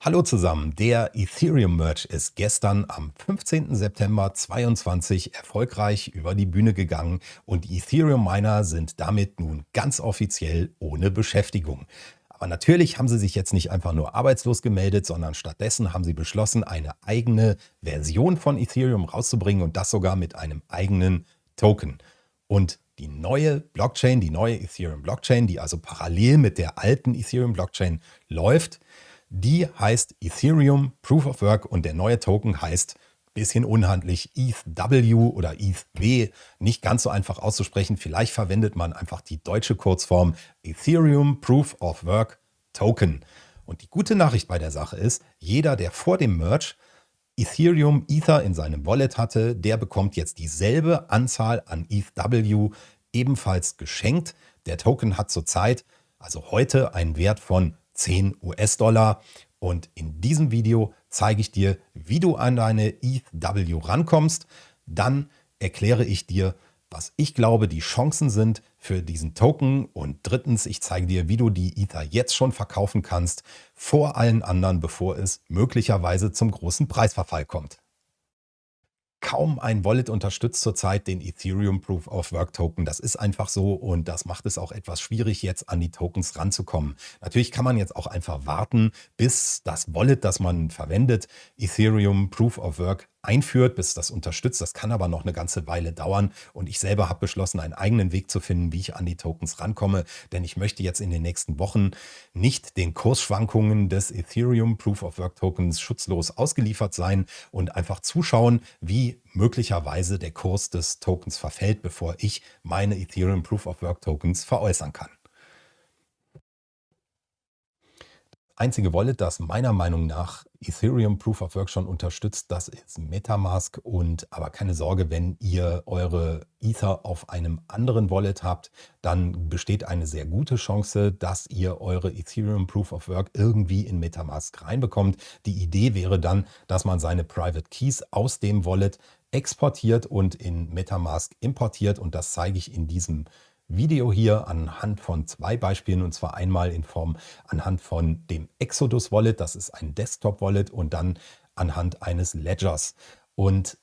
Hallo zusammen, der Ethereum Merch ist gestern am 15. September 2022 erfolgreich über die Bühne gegangen und die Ethereum Miner sind damit nun ganz offiziell ohne Beschäftigung. Aber natürlich haben sie sich jetzt nicht einfach nur arbeitslos gemeldet, sondern stattdessen haben sie beschlossen, eine eigene Version von Ethereum rauszubringen und das sogar mit einem eigenen Token. Und die neue Blockchain, die neue Ethereum Blockchain, die also parallel mit der alten Ethereum Blockchain läuft, die heißt Ethereum Proof of Work und der neue Token heißt bisschen unhandlich ETHW oder ETHW, nicht ganz so einfach auszusprechen. Vielleicht verwendet man einfach die deutsche Kurzform Ethereum Proof of Work Token. Und die gute Nachricht bei der Sache ist, jeder, der vor dem Merge Ethereum Ether in seinem Wallet hatte, der bekommt jetzt dieselbe Anzahl an ETHW ebenfalls geschenkt. Der Token hat zurzeit, also heute, einen Wert von 10 US-Dollar. Und in diesem Video zeige ich dir, wie du an deine ETHW rankommst. Dann erkläre ich dir, was ich glaube, die Chancen sind für diesen Token. Und drittens, ich zeige dir, wie du die Ether jetzt schon verkaufen kannst, vor allen anderen, bevor es möglicherweise zum großen Preisverfall kommt. Kaum ein Wallet unterstützt zurzeit den Ethereum Proof of Work Token. Das ist einfach so und das macht es auch etwas schwierig, jetzt an die Tokens ranzukommen. Natürlich kann man jetzt auch einfach warten, bis das Wallet, das man verwendet, Ethereum Proof of Work einführt, bis das unterstützt. Das kann aber noch eine ganze Weile dauern. Und ich selber habe beschlossen, einen eigenen Weg zu finden, wie ich an die Tokens rankomme. Denn ich möchte jetzt in den nächsten Wochen nicht den Kursschwankungen des Ethereum Proof of Work Tokens schutzlos ausgeliefert sein und einfach zuschauen, wie möglicherweise der Kurs des Tokens verfällt, bevor ich meine Ethereum Proof of Work Tokens veräußern kann. Einzige Wallet, das meiner Meinung nach Ethereum Proof of Work schon unterstützt, das ist Metamask. Und aber keine Sorge, wenn ihr eure Ether auf einem anderen Wallet habt, dann besteht eine sehr gute Chance, dass ihr eure Ethereum Proof of Work irgendwie in Metamask reinbekommt. Die Idee wäre dann, dass man seine Private Keys aus dem Wallet exportiert und in Metamask importiert. Und das zeige ich in diesem Video. Video hier anhand von zwei Beispielen und zwar einmal in Form anhand von dem Exodus Wallet, das ist ein Desktop Wallet und dann anhand eines Ledgers. Und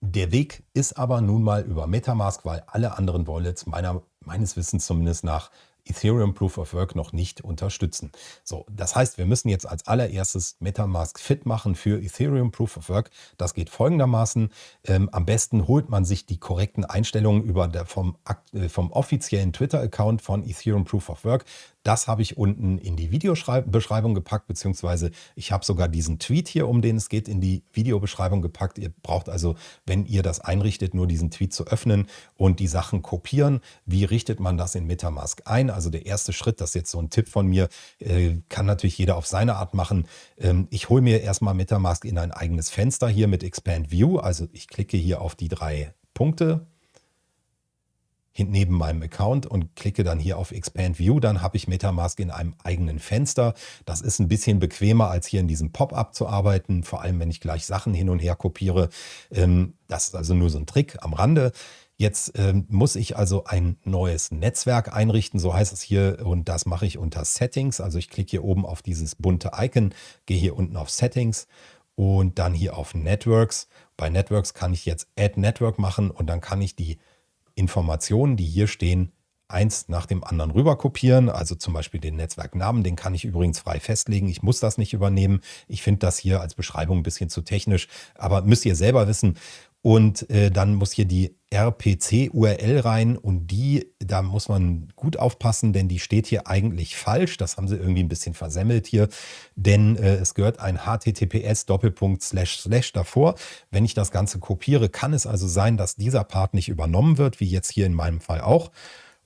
der Weg ist aber nun mal über Metamask, weil alle anderen Wallets meiner, meines Wissens zumindest nach Ethereum Proof of Work noch nicht unterstützen. So, das heißt, wir müssen jetzt als allererstes Metamask fit machen für Ethereum Proof of Work. Das geht folgendermaßen. Ähm, am besten holt man sich die korrekten Einstellungen über der, vom, äh, vom offiziellen Twitter-Account von Ethereum Proof of Work. Das habe ich unten in die Videobeschreibung gepackt, beziehungsweise ich habe sogar diesen Tweet hier, um den es geht, in die Videobeschreibung gepackt. Ihr braucht also, wenn ihr das einrichtet, nur diesen Tweet zu öffnen und die Sachen kopieren. Wie richtet man das in Metamask ein? Also der erste Schritt, das ist jetzt so ein Tipp von mir, äh, kann natürlich jeder auf seine Art machen. Ähm, ich hole mir erstmal Metamask in ein eigenes Fenster hier mit Expand View. Also ich klicke hier auf die drei Punkte, neben meinem Account und klicke dann hier auf Expand View, dann habe ich Metamask in einem eigenen Fenster. Das ist ein bisschen bequemer, als hier in diesem Pop-up zu arbeiten, vor allem wenn ich gleich Sachen hin und her kopiere. Ähm, das ist also nur so ein Trick am Rande. Jetzt ähm, muss ich also ein neues Netzwerk einrichten, so heißt es hier, und das mache ich unter Settings. Also ich klicke hier oben auf dieses bunte Icon, gehe hier unten auf Settings und dann hier auf Networks. Bei Networks kann ich jetzt Add Network machen und dann kann ich die Informationen, die hier stehen, eins nach dem anderen rüber kopieren. Also zum Beispiel den Netzwerknamen, den kann ich übrigens frei festlegen. Ich muss das nicht übernehmen. Ich finde das hier als Beschreibung ein bisschen zu technisch, aber müsst ihr selber wissen. Und äh, dann muss hier die RPC-URL rein und die, da muss man gut aufpassen, denn die steht hier eigentlich falsch. Das haben sie irgendwie ein bisschen versemmelt hier, denn äh, es gehört ein HTTPS Doppelpunkt Slash Slash davor. Wenn ich das Ganze kopiere, kann es also sein, dass dieser Part nicht übernommen wird, wie jetzt hier in meinem Fall auch.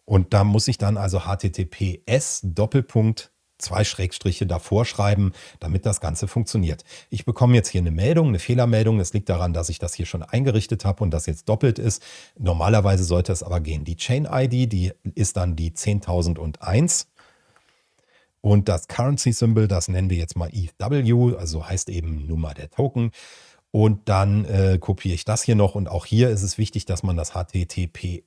Und da muss ich dann also HTTPS Doppelpunkt zwei Schrägstriche davor schreiben, damit das Ganze funktioniert. Ich bekomme jetzt hier eine Meldung, eine Fehlermeldung. Das liegt daran, dass ich das hier schon eingerichtet habe und das jetzt doppelt ist. Normalerweise sollte es aber gehen. Die Chain-ID, die ist dann die 10.001. Und das Currency-Symbol, das nennen wir jetzt mal ETHW, also heißt eben Nummer der Token. Und dann äh, kopiere ich das hier noch. Und auch hier ist es wichtig, dass man das HTTP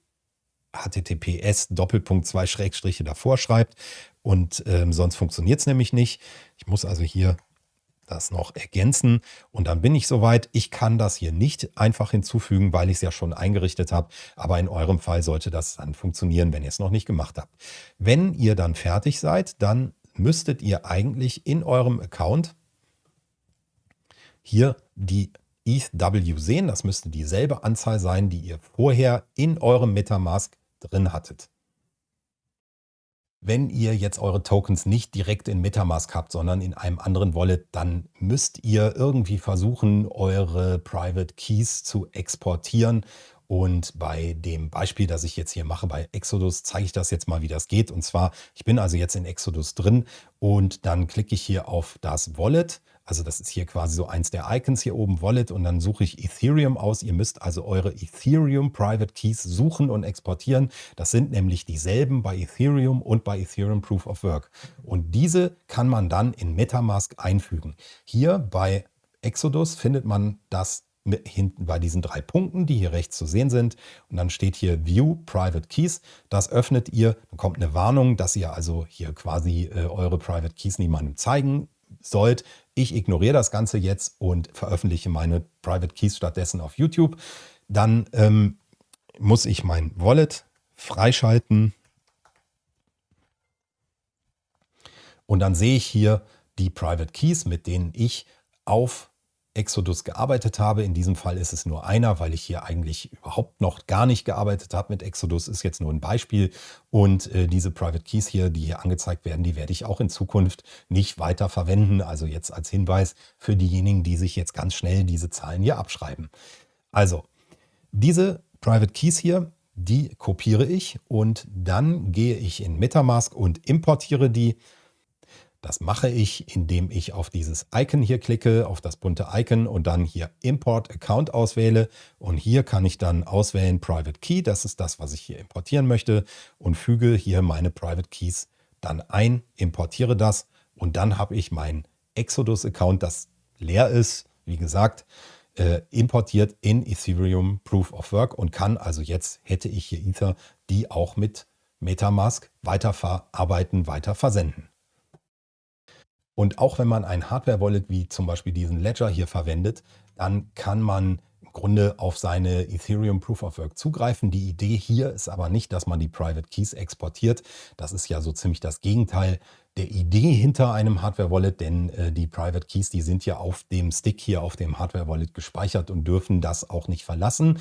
HTTPS Doppelpunkt zwei Schrägstriche davor schreibt und ähm, sonst funktioniert es nämlich nicht. Ich muss also hier das noch ergänzen und dann bin ich soweit. Ich kann das hier nicht einfach hinzufügen, weil ich es ja schon eingerichtet habe, aber in eurem Fall sollte das dann funktionieren, wenn ihr es noch nicht gemacht habt. Wenn ihr dann fertig seid, dann müsstet ihr eigentlich in eurem Account hier die ETHW sehen. Das müsste dieselbe Anzahl sein, die ihr vorher in eurem Metamask drin hattet. Wenn ihr jetzt eure Tokens nicht direkt in Metamask habt, sondern in einem anderen Wallet, dann müsst ihr irgendwie versuchen, eure Private Keys zu exportieren. Und bei dem Beispiel, das ich jetzt hier mache bei Exodus, zeige ich das jetzt mal, wie das geht. Und zwar, ich bin also jetzt in Exodus drin und dann klicke ich hier auf das Wallet also das ist hier quasi so eins der Icons hier oben, Wallet, und dann suche ich Ethereum aus. Ihr müsst also eure Ethereum Private Keys suchen und exportieren. Das sind nämlich dieselben bei Ethereum und bei Ethereum Proof of Work. Und diese kann man dann in Metamask einfügen. Hier bei Exodus findet man das hinten bei diesen drei Punkten, die hier rechts zu sehen sind. Und dann steht hier View Private Keys. Das öffnet ihr. Dann kommt eine Warnung, dass ihr also hier quasi äh, eure Private Keys niemandem zeigen sollt. Ich ignoriere das Ganze jetzt und veröffentliche meine Private Keys stattdessen auf YouTube. Dann ähm, muss ich mein Wallet freischalten. Und dann sehe ich hier die Private Keys, mit denen ich auf Exodus gearbeitet habe. In diesem Fall ist es nur einer, weil ich hier eigentlich überhaupt noch gar nicht gearbeitet habe mit Exodus. Ist jetzt nur ein Beispiel. Und äh, diese Private Keys hier, die hier angezeigt werden, die werde ich auch in Zukunft nicht weiter verwenden. Also jetzt als Hinweis für diejenigen, die sich jetzt ganz schnell diese Zahlen hier abschreiben. Also, diese Private Keys hier, die kopiere ich und dann gehe ich in Metamask und importiere die das mache ich, indem ich auf dieses Icon hier klicke, auf das bunte Icon und dann hier Import Account auswähle. Und hier kann ich dann auswählen Private Key, das ist das, was ich hier importieren möchte und füge hier meine Private Keys dann ein, importiere das und dann habe ich mein Exodus Account, das leer ist, wie gesagt, äh, importiert in Ethereum Proof of Work und kann also jetzt, hätte ich hier Ether, die auch mit Metamask weiterverarbeiten, weiter versenden. Und auch wenn man ein Hardware-Wallet wie zum Beispiel diesen Ledger hier verwendet, dann kann man im Grunde auf seine Ethereum Proof of Work zugreifen. Die Idee hier ist aber nicht, dass man die Private Keys exportiert. Das ist ja so ziemlich das Gegenteil der Idee hinter einem Hardware-Wallet, denn äh, die Private Keys, die sind ja auf dem Stick hier auf dem Hardware-Wallet gespeichert und dürfen das auch nicht verlassen.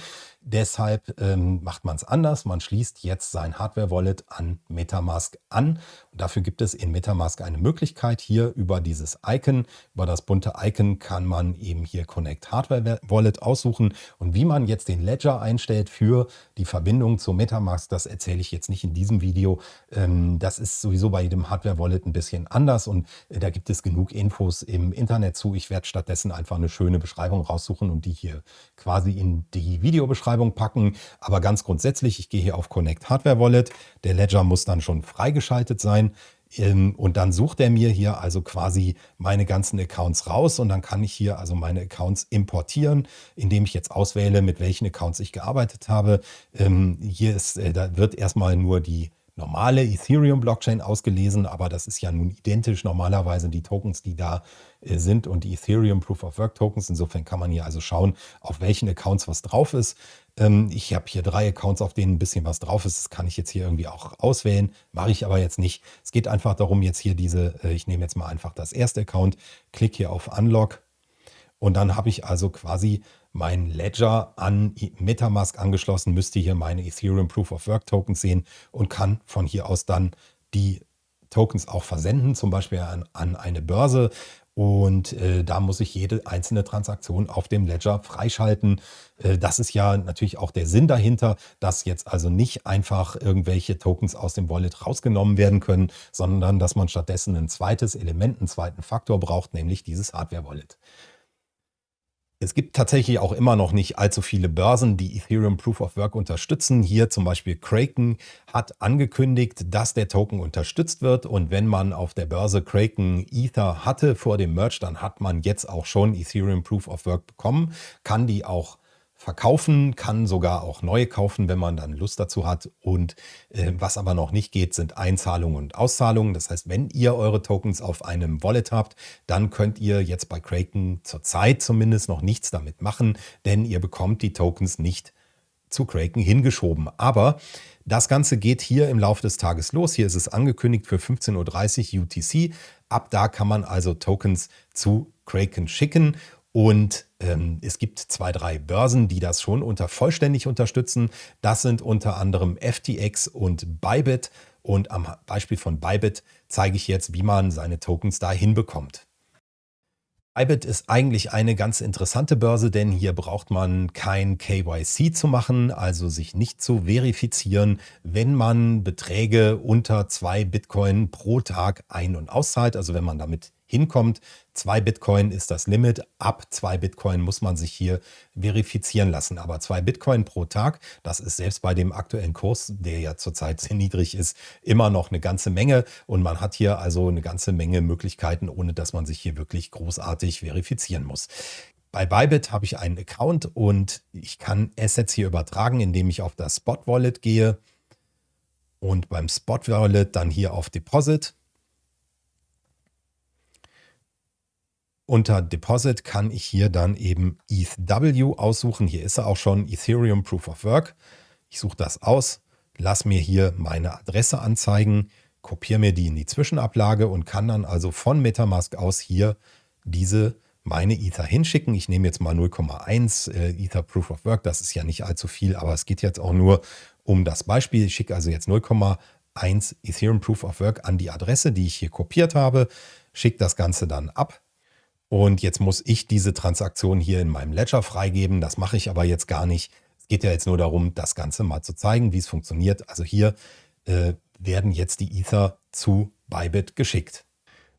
Deshalb ähm, macht man es anders. Man schließt jetzt sein Hardware-Wallet an Metamask an. Und dafür gibt es in Metamask eine Möglichkeit. Hier über dieses Icon, über das bunte Icon kann man eben hier Connect Hardware-Wallet aussuchen. Und wie man jetzt den Ledger einstellt für die Verbindung zu Metamask, das erzähle ich jetzt nicht in diesem Video. Ähm, das ist sowieso bei jedem Hardware-Wallet ein bisschen anders und äh, da gibt es genug Infos im Internet zu. Ich werde stattdessen einfach eine schöne Beschreibung raussuchen und die hier quasi in die Videobeschreibung Beschreibung packen. Aber ganz grundsätzlich, ich gehe hier auf Connect Hardware Wallet. Der Ledger muss dann schon freigeschaltet sein. Ähm, und dann sucht er mir hier also quasi meine ganzen Accounts raus und dann kann ich hier also meine Accounts importieren, indem ich jetzt auswähle, mit welchen Accounts ich gearbeitet habe. Ähm, hier ist, äh, da wird erstmal nur die normale Ethereum-Blockchain ausgelesen, aber das ist ja nun identisch normalerweise die Tokens, die da äh, sind und die Ethereum Proof of Work Tokens. Insofern kann man hier also schauen, auf welchen Accounts was drauf ist. Ähm, ich habe hier drei Accounts, auf denen ein bisschen was drauf ist. Das kann ich jetzt hier irgendwie auch auswählen, mache ich aber jetzt nicht. Es geht einfach darum, jetzt hier diese, äh, ich nehme jetzt mal einfach das erste Account, klicke hier auf Unlock und dann habe ich also quasi mein Ledger an Metamask angeschlossen, müsste hier meine Ethereum Proof of Work Tokens sehen und kann von hier aus dann die Tokens auch versenden, zum Beispiel an, an eine Börse. Und äh, da muss ich jede einzelne Transaktion auf dem Ledger freischalten. Äh, das ist ja natürlich auch der Sinn dahinter, dass jetzt also nicht einfach irgendwelche Tokens aus dem Wallet rausgenommen werden können, sondern dass man stattdessen ein zweites Element, einen zweiten Faktor braucht, nämlich dieses Hardware-Wallet. Es gibt tatsächlich auch immer noch nicht allzu viele Börsen, die Ethereum Proof of Work unterstützen. Hier zum Beispiel Kraken hat angekündigt, dass der Token unterstützt wird. Und wenn man auf der Börse Kraken Ether hatte vor dem Merge, dann hat man jetzt auch schon Ethereum Proof of Work bekommen, kann die auch verkaufen, kann sogar auch neue kaufen, wenn man dann Lust dazu hat. Und äh, was aber noch nicht geht, sind Einzahlungen und Auszahlungen. Das heißt, wenn ihr eure Tokens auf einem Wallet habt, dann könnt ihr jetzt bei Kraken zurzeit zumindest noch nichts damit machen, denn ihr bekommt die Tokens nicht zu Kraken hingeschoben. Aber das Ganze geht hier im Laufe des Tages los. Hier ist es angekündigt für 15.30 Uhr UTC. Ab da kann man also Tokens zu Kraken schicken. Und ähm, es gibt zwei, drei Börsen, die das schon unter vollständig unterstützen. Das sind unter anderem FTX und Bybit. Und am Beispiel von Bybit zeige ich jetzt, wie man seine Tokens da hinbekommt. Bybit ist eigentlich eine ganz interessante Börse, denn hier braucht man kein KYC zu machen, also sich nicht zu verifizieren, wenn man Beträge unter zwei Bitcoin pro Tag ein- und auszahlt. Also wenn man damit hinkommt. Zwei Bitcoin ist das Limit. Ab zwei Bitcoin muss man sich hier verifizieren lassen. Aber zwei Bitcoin pro Tag, das ist selbst bei dem aktuellen Kurs, der ja zurzeit sehr niedrig ist, immer noch eine ganze Menge. Und man hat hier also eine ganze Menge Möglichkeiten, ohne dass man sich hier wirklich großartig verifizieren muss. Bei Bybit habe ich einen Account und ich kann Assets hier übertragen, indem ich auf das Spot Wallet gehe und beim Spot Wallet dann hier auf Deposit Unter Deposit kann ich hier dann eben ETHW aussuchen. Hier ist er auch schon, Ethereum Proof of Work. Ich suche das aus, lasse mir hier meine Adresse anzeigen, kopiere mir die in die Zwischenablage und kann dann also von Metamask aus hier diese meine Ether hinschicken. Ich nehme jetzt mal 0,1 äh, Ether Proof of Work. Das ist ja nicht allzu viel, aber es geht jetzt auch nur um das Beispiel. Ich schicke also jetzt 0,1 Ethereum Proof of Work an die Adresse, die ich hier kopiert habe, schicke das Ganze dann ab und jetzt muss ich diese Transaktion hier in meinem Ledger freigeben. Das mache ich aber jetzt gar nicht. Es geht ja jetzt nur darum, das Ganze mal zu zeigen, wie es funktioniert. Also hier äh, werden jetzt die Ether zu Bybit geschickt.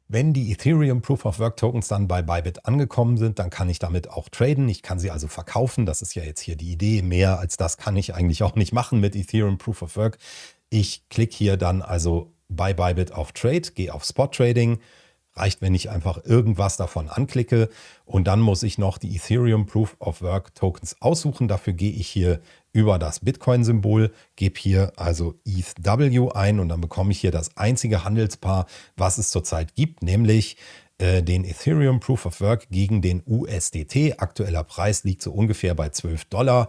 Wenn die Ethereum Proof of Work Tokens dann bei Bybit angekommen sind, dann kann ich damit auch traden. Ich kann sie also verkaufen. Das ist ja jetzt hier die Idee. Mehr als das kann ich eigentlich auch nicht machen mit Ethereum Proof of Work. Ich klicke hier dann also bei Bybit auf Trade, gehe auf Spot Trading, Reicht, wenn ich einfach irgendwas davon anklicke und dann muss ich noch die Ethereum Proof of Work Tokens aussuchen. Dafür gehe ich hier über das Bitcoin-Symbol, gebe hier also ETHW ein und dann bekomme ich hier das einzige Handelspaar, was es zurzeit gibt, nämlich äh, den Ethereum Proof of Work gegen den USDT. Aktueller Preis liegt so ungefähr bei 12 Dollar.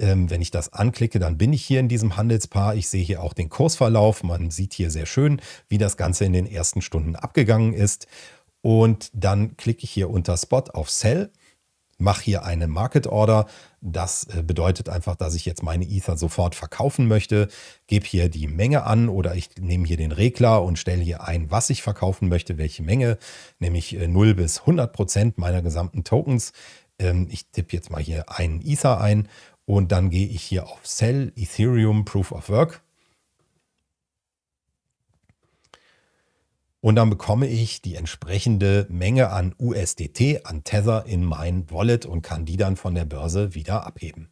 Ähm, wenn ich das anklicke, dann bin ich hier in diesem Handelspaar. Ich sehe hier auch den Kursverlauf. Man sieht hier sehr schön, wie das Ganze in den ersten Stunden abgegangen ist. Und dann klicke ich hier unter Spot auf Sell, mache hier eine Market Order. Das äh, bedeutet einfach, dass ich jetzt meine Ether sofort verkaufen möchte. Gebe hier die Menge an oder ich nehme hier den Regler und stelle hier ein, was ich verkaufen möchte, welche Menge, nämlich 0 äh, bis 100 Prozent meiner gesamten Tokens. Ähm, ich tippe jetzt mal hier einen Ether ein und dann gehe ich hier auf Sell Ethereum Proof of Work. Und dann bekomme ich die entsprechende Menge an USDT, an Tether in mein Wallet und kann die dann von der Börse wieder abheben.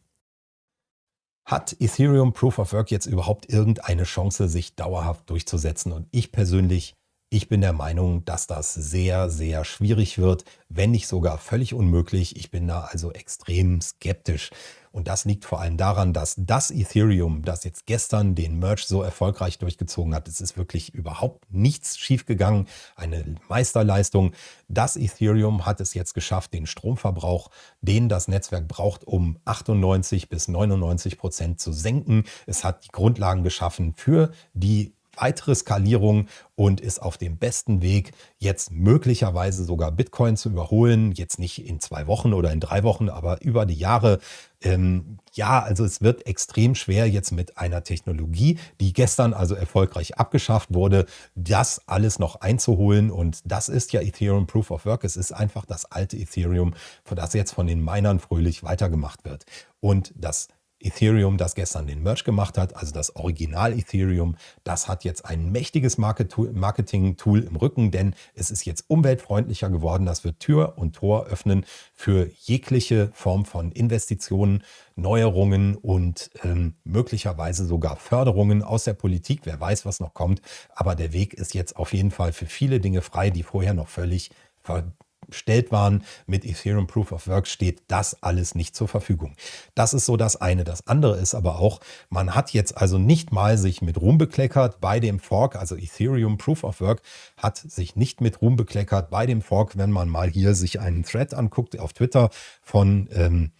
Hat Ethereum Proof of Work jetzt überhaupt irgendeine Chance, sich dauerhaft durchzusetzen? Und ich persönlich ich bin der Meinung, dass das sehr, sehr schwierig wird, wenn nicht sogar völlig unmöglich. Ich bin da also extrem skeptisch. Und das liegt vor allem daran, dass das Ethereum, das jetzt gestern den Merge so erfolgreich durchgezogen hat, es ist wirklich überhaupt nichts schiefgegangen, eine Meisterleistung. Das Ethereum hat es jetzt geschafft, den Stromverbrauch, den das Netzwerk braucht, um 98 bis 99 Prozent zu senken. Es hat die Grundlagen geschaffen für die weitere Skalierung und ist auf dem besten Weg, jetzt möglicherweise sogar Bitcoin zu überholen. Jetzt nicht in zwei Wochen oder in drei Wochen, aber über die Jahre. Ähm, ja, also es wird extrem schwer jetzt mit einer Technologie, die gestern also erfolgreich abgeschafft wurde, das alles noch einzuholen. Und das ist ja Ethereum Proof of Work. Es ist einfach das alte Ethereum, das jetzt von den Minern fröhlich weitergemacht wird. Und das Ethereum, das gestern den Merch gemacht hat, also das Original Ethereum, das hat jetzt ein mächtiges Marketing-Tool im Rücken, denn es ist jetzt umweltfreundlicher geworden. Das wird Tür und Tor öffnen für jegliche Form von Investitionen, Neuerungen und ähm, möglicherweise sogar Förderungen aus der Politik. Wer weiß, was noch kommt. Aber der Weg ist jetzt auf jeden Fall für viele Dinge frei, die vorher noch völlig ver bestellt waren mit Ethereum Proof of Work, steht das alles nicht zur Verfügung. Das ist so das eine. Das andere ist aber auch, man hat jetzt also nicht mal sich mit Ruhm bekleckert bei dem Fork, also Ethereum Proof of Work hat sich nicht mit Ruhm bekleckert bei dem Fork, wenn man mal hier sich einen Thread anguckt auf Twitter von ähm,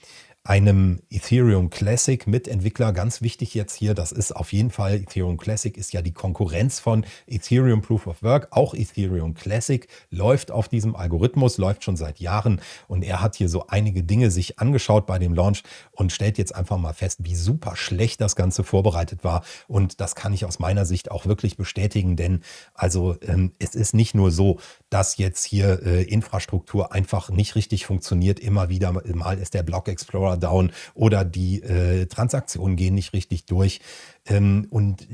einem Ethereum Classic Mitentwickler. Ganz wichtig jetzt hier, das ist auf jeden Fall, Ethereum Classic ist ja die Konkurrenz von Ethereum Proof of Work. Auch Ethereum Classic läuft auf diesem Algorithmus, läuft schon seit Jahren und er hat hier so einige Dinge sich angeschaut bei dem Launch und stellt jetzt einfach mal fest, wie super schlecht das Ganze vorbereitet war. Und das kann ich aus meiner Sicht auch wirklich bestätigen, denn also ähm, es ist nicht nur so, dass jetzt hier äh, Infrastruktur einfach nicht richtig funktioniert. Immer wieder mal ist der Block Explorer down oder die äh, Transaktionen gehen nicht richtig durch. Ähm, und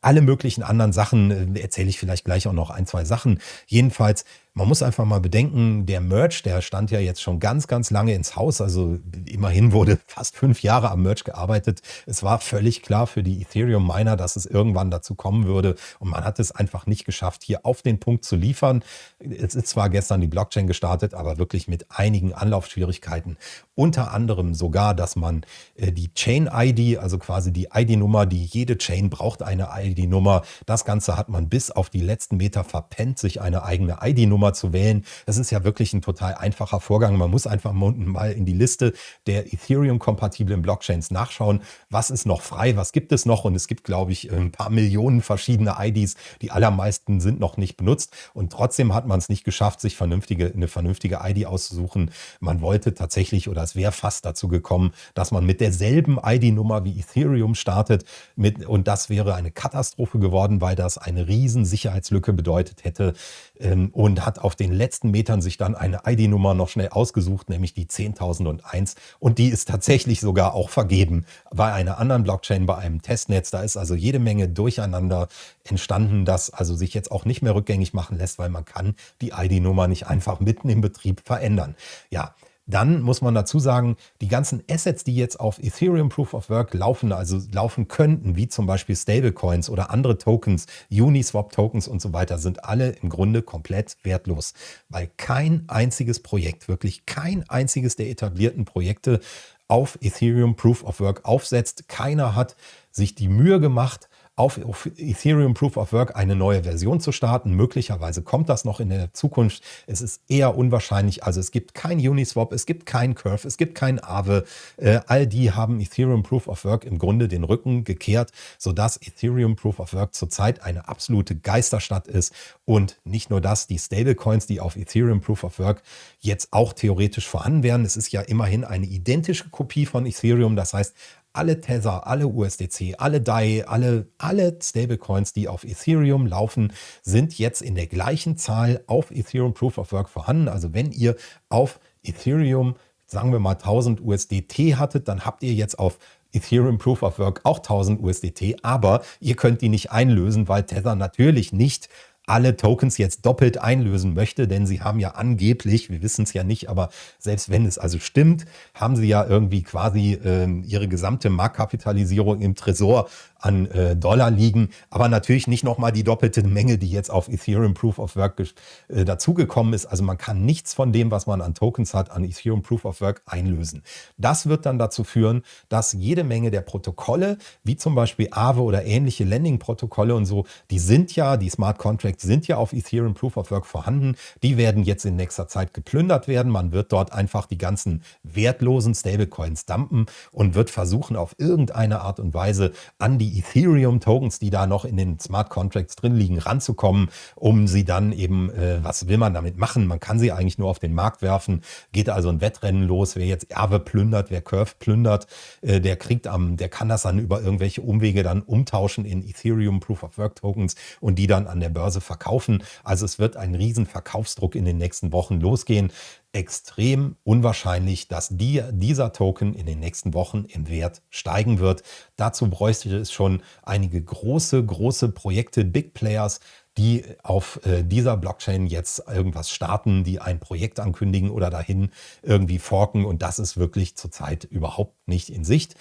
alle möglichen anderen Sachen äh, erzähle ich vielleicht gleich auch noch ein, zwei Sachen. Jedenfalls man muss einfach mal bedenken, der Merch, der stand ja jetzt schon ganz, ganz lange ins Haus. Also immerhin wurde fast fünf Jahre am Merch gearbeitet. Es war völlig klar für die Ethereum-Miner, dass es irgendwann dazu kommen würde. Und man hat es einfach nicht geschafft, hier auf den Punkt zu liefern. Es ist zwar gestern die Blockchain gestartet, aber wirklich mit einigen Anlaufschwierigkeiten. Unter anderem sogar, dass man äh, die Chain-ID, also quasi die ID-Nummer, die jede Chain braucht eine ID-Nummer. Das Ganze hat man bis auf die letzten Meter verpennt, sich eine eigene ID-Nummer Nummer zu wählen. Das ist ja wirklich ein total einfacher Vorgang. Man muss einfach mal in die Liste der Ethereum-kompatiblen Blockchains nachschauen, was ist noch frei, was gibt es noch. Und es gibt, glaube ich, ein paar Millionen verschiedene IDs. Die allermeisten sind noch nicht benutzt. Und trotzdem hat man es nicht geschafft, sich vernünftige, eine vernünftige ID auszusuchen. Man wollte tatsächlich, oder es wäre fast dazu gekommen, dass man mit derselben ID-Nummer wie Ethereum startet. Mit, und das wäre eine Katastrophe geworden, weil das eine riesen Sicherheitslücke bedeutet hätte. Ähm, und hat hat auf den letzten Metern sich dann eine ID-Nummer noch schnell ausgesucht, nämlich die 10.001. Und die ist tatsächlich sogar auch vergeben bei einer anderen Blockchain, bei einem Testnetz. Da ist also jede Menge Durcheinander entstanden, das also sich jetzt auch nicht mehr rückgängig machen lässt, weil man kann die ID-Nummer nicht einfach mitten im Betrieb verändern. Ja, dann muss man dazu sagen, die ganzen Assets, die jetzt auf Ethereum Proof of Work laufen, also laufen könnten, wie zum Beispiel Stablecoins oder andere Tokens, Uniswap-Tokens und so weiter, sind alle im Grunde komplett wertlos, weil kein einziges Projekt, wirklich kein einziges der etablierten Projekte auf Ethereum Proof of Work aufsetzt. Keiner hat sich die Mühe gemacht, auf Ethereum Proof of Work eine neue Version zu starten. Möglicherweise kommt das noch in der Zukunft. Es ist eher unwahrscheinlich. Also es gibt kein Uniswap, es gibt kein Curve, es gibt kein Aave. Äh, all die haben Ethereum Proof of Work im Grunde den Rücken gekehrt, sodass Ethereum Proof of Work zurzeit eine absolute Geisterstadt ist. Und nicht nur das, die Stablecoins, die auf Ethereum Proof of Work jetzt auch theoretisch vorhanden wären. Es ist ja immerhin eine identische Kopie von Ethereum. Das heißt, alle Tether, alle USDC, alle DAI, alle, alle Stablecoins, die auf Ethereum laufen, sind jetzt in der gleichen Zahl auf Ethereum Proof of Work vorhanden. Also wenn ihr auf Ethereum, sagen wir mal 1000 USDT hattet, dann habt ihr jetzt auf Ethereum Proof of Work auch 1000 USDT, aber ihr könnt die nicht einlösen, weil Tether natürlich nicht alle Tokens jetzt doppelt einlösen möchte, denn sie haben ja angeblich, wir wissen es ja nicht, aber selbst wenn es also stimmt, haben sie ja irgendwie quasi äh, ihre gesamte Marktkapitalisierung im Tresor an äh, Dollar liegen, aber natürlich nicht nochmal die doppelte Menge, die jetzt auf Ethereum Proof of Work äh, dazugekommen ist. Also man kann nichts von dem, was man an Tokens hat, an Ethereum Proof of Work einlösen. Das wird dann dazu führen, dass jede Menge der Protokolle, wie zum Beispiel Aave oder ähnliche Lending-Protokolle und so, die sind ja, die Smart Contracts sind ja auf Ethereum Proof of Work vorhanden. Die werden jetzt in nächster Zeit geplündert werden. Man wird dort einfach die ganzen wertlosen Stablecoins dumpen und wird versuchen, auf irgendeine Art und Weise an die Ethereum-Tokens, die da noch in den Smart Contracts drin liegen, ranzukommen, um sie dann eben, äh, was will man damit machen? Man kann sie eigentlich nur auf den Markt werfen. Geht also ein Wettrennen los, wer jetzt Erbe plündert, wer Curve plündert, äh, der kriegt am, der kann das dann über irgendwelche Umwege dann umtauschen in Ethereum Proof of Work Tokens und die dann an der Börse verkaufen. Also es wird ein riesen Verkaufsdruck in den nächsten Wochen losgehen extrem unwahrscheinlich, dass die, dieser Token in den nächsten Wochen im Wert steigen wird. Dazu bräuchte es schon einige große, große Projekte, Big Players, die auf äh, dieser Blockchain jetzt irgendwas starten, die ein Projekt ankündigen oder dahin irgendwie forken. Und das ist wirklich zurzeit überhaupt nicht in Sicht.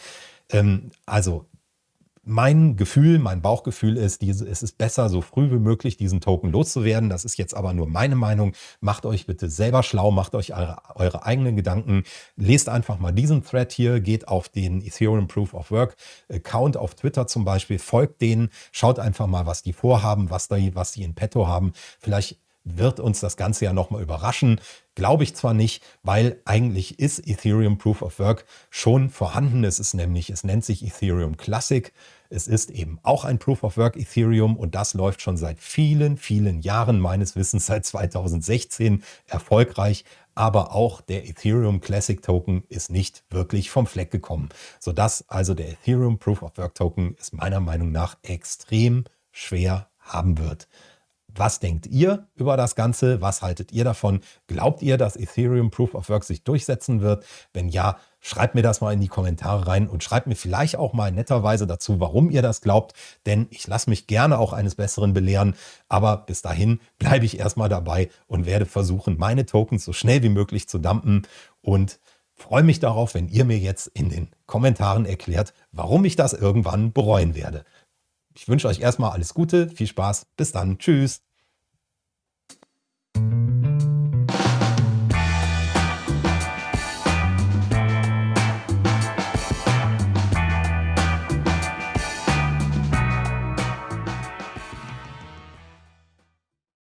Ähm, also mein Gefühl, mein Bauchgefühl ist, diese, es ist besser, so früh wie möglich diesen Token loszuwerden. Das ist jetzt aber nur meine Meinung. Macht euch bitte selber schlau, macht euch eure, eure eigenen Gedanken. Lest einfach mal diesen Thread hier, geht auf den Ethereum Proof of Work Account auf Twitter zum Beispiel, folgt denen, schaut einfach mal, was die vorhaben, was, da, was die in petto haben. Vielleicht wird uns das Ganze ja nochmal überraschen. Glaube ich zwar nicht, weil eigentlich ist Ethereum Proof of Work schon vorhanden. Es ist nämlich, es nennt sich Ethereum Classic. Es ist eben auch ein Proof of Work Ethereum und das läuft schon seit vielen, vielen Jahren, meines Wissens seit 2016 erfolgreich. Aber auch der Ethereum Classic Token ist nicht wirklich vom Fleck gekommen. Sodass also der Ethereum Proof of Work Token es meiner Meinung nach extrem schwer haben wird. Was denkt ihr über das Ganze? Was haltet ihr davon? Glaubt ihr, dass Ethereum Proof of Work sich durchsetzen wird? Wenn ja, schreibt mir das mal in die Kommentare rein und schreibt mir vielleicht auch mal netterweise dazu, warum ihr das glaubt. Denn ich lasse mich gerne auch eines Besseren belehren. Aber bis dahin bleibe ich erstmal dabei und werde versuchen, meine Tokens so schnell wie möglich zu dumpen und freue mich darauf, wenn ihr mir jetzt in den Kommentaren erklärt, warum ich das irgendwann bereuen werde. Ich wünsche euch erstmal alles Gute, viel Spaß, bis dann, tschüss.